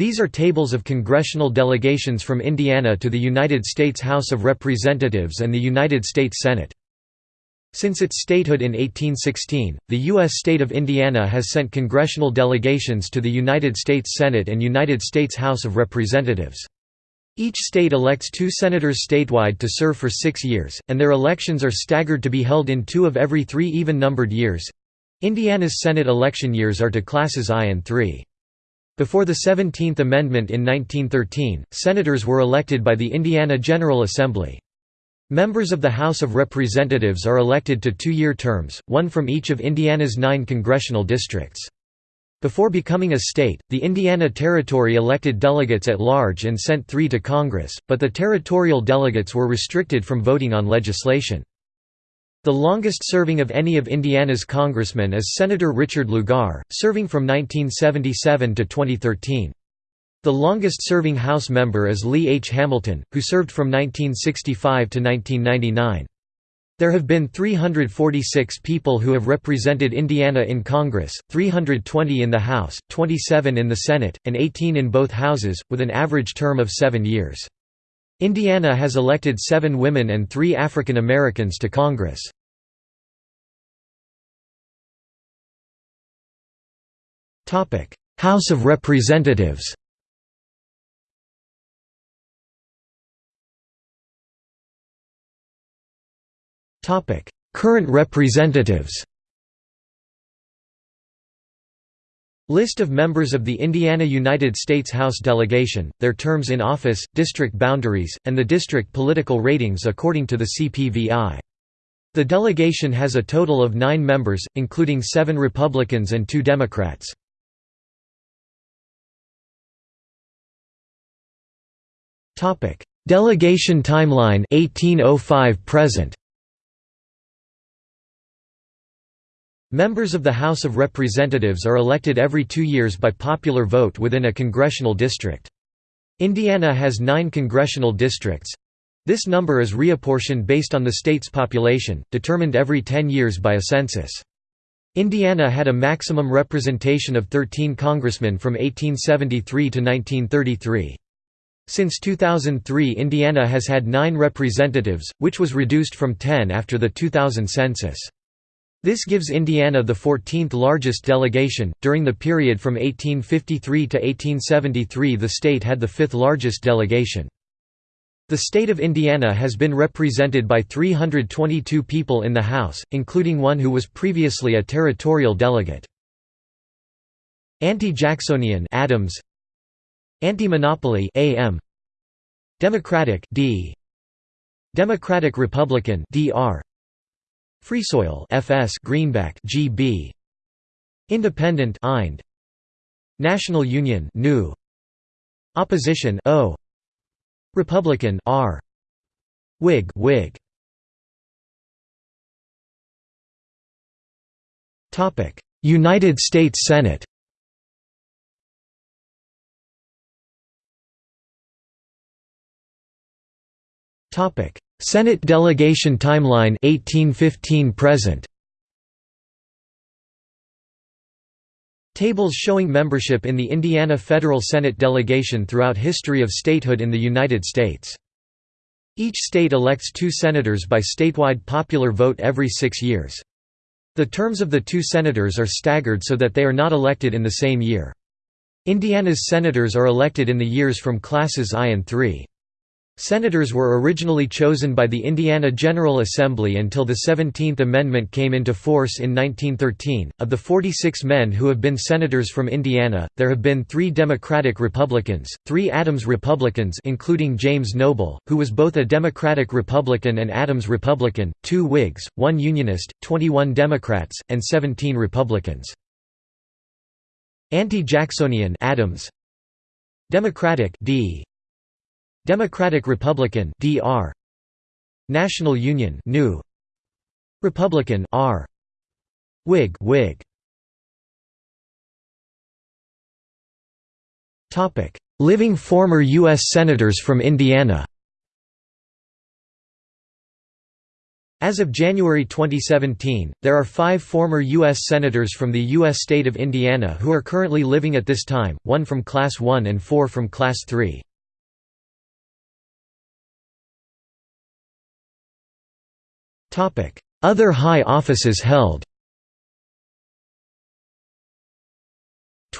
These are tables of congressional delegations from Indiana to the United States House of Representatives and the United States Senate. Since its statehood in 1816, the U.S. state of Indiana has sent congressional delegations to the United States Senate and United States House of Representatives. Each state elects two senators statewide to serve for six years, and their elections are staggered to be held in two of every three even-numbered years. Indiana's Senate election years are to classes I and III. Before the 17th Amendment in 1913, senators were elected by the Indiana General Assembly. Members of the House of Representatives are elected to two-year terms, one from each of Indiana's nine congressional districts. Before becoming a state, the Indiana Territory elected delegates at large and sent three to Congress, but the territorial delegates were restricted from voting on legislation. The longest serving of any of Indiana's congressmen is Senator Richard Lugar, serving from 1977 to 2013. The longest-serving House member is Lee H. Hamilton, who served from 1965 to 1999. There have been 346 people who have represented Indiana in Congress, 320 in the House, 27 in the Senate, and 18 in both houses, with an average term of seven years. Indiana has elected seven women and three African Americans to Congress. House of Representatives Current representatives List of members of the Indiana United States House delegation, their terms in office, district boundaries, and the district political ratings according to the CPVI. The delegation has a total of nine members, including seven Republicans and two Democrats. Delegation timeline 1805 present Members of the House of Representatives are elected every two years by popular vote within a congressional district. Indiana has nine congressional districts. This number is reapportioned based on the state's population, determined every 10 years by a census. Indiana had a maximum representation of 13 congressmen from 1873 to 1933. Since 2003 Indiana has had nine representatives, which was reduced from 10 after the 2000 census. This gives Indiana the 14th largest delegation. During the period from 1853 to 1873, the state had the fifth largest delegation. The state of Indiana has been represented by 322 people in the House, including one who was previously a territorial delegate. Anti-Jacksonian Adams Anti-monopoly AM Democratic D Democratic Republican DR Freesoil FS Greenback GB Independent IND. National Union NU Opposition O. Republican R. Whig Whig. Topic. United States Senate. Topic Senate delegation timeline 1815 present Tables showing membership in the Indiana Federal Senate delegation throughout history of statehood in the United States. Each state elects two senators by statewide popular vote every six years. The terms of the two senators are staggered so that they are not elected in the same year. Indiana's senators are elected in the years from classes I and III. Senators were originally chosen by the Indiana General Assembly until the 17th Amendment came into force in 1913. Of the 46 men who have been senators from Indiana, there have been three Democratic Republicans, three Adams Republicans including James Noble, who was both a Democratic Republican and Adams Republican, two Whigs, one Unionist, 21 Democrats, and 17 Republicans. Anti-Jacksonian Adams Democratic D Democratic Republican DR National Union New Republican R Whig Whig Topic Living former US senators from Indiana As of January 2017, there are five former U.S. Senators from the U.S. state of Indiana who are currently living at this time, one from Class 1 and four from Class 3. Other high offices held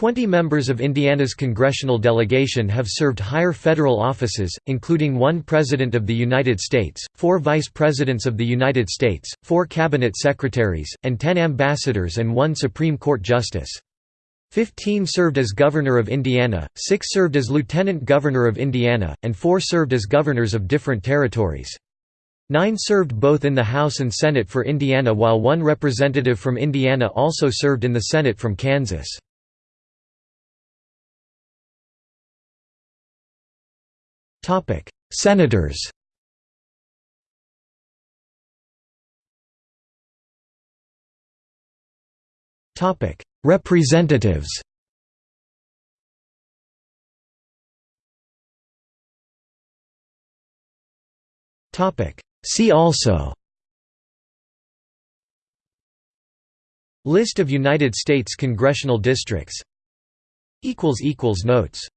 Twenty members of Indiana's congressional delegation have served higher federal offices, including one President of the United States, four Vice Presidents of the United States, four Cabinet Secretaries, and ten ambassadors and one Supreme Court Justice. Fifteen served as Governor of Indiana, six served as Lieutenant Governor of Indiana, and four served as governors of different territories. Nine served both in the House and Senate for Indiana while one representative from Indiana also served in the Senate from Kansas. Senators Representatives Topic See also List of United States congressional districts Notes